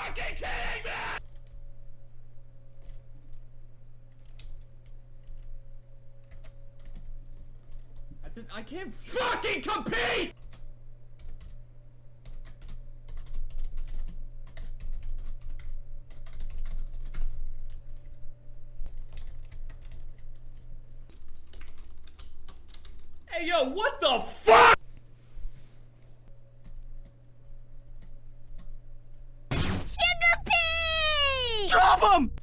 fucking kidding me? I, did, I can't fucking compete! Hey yo, what the fuck? Him!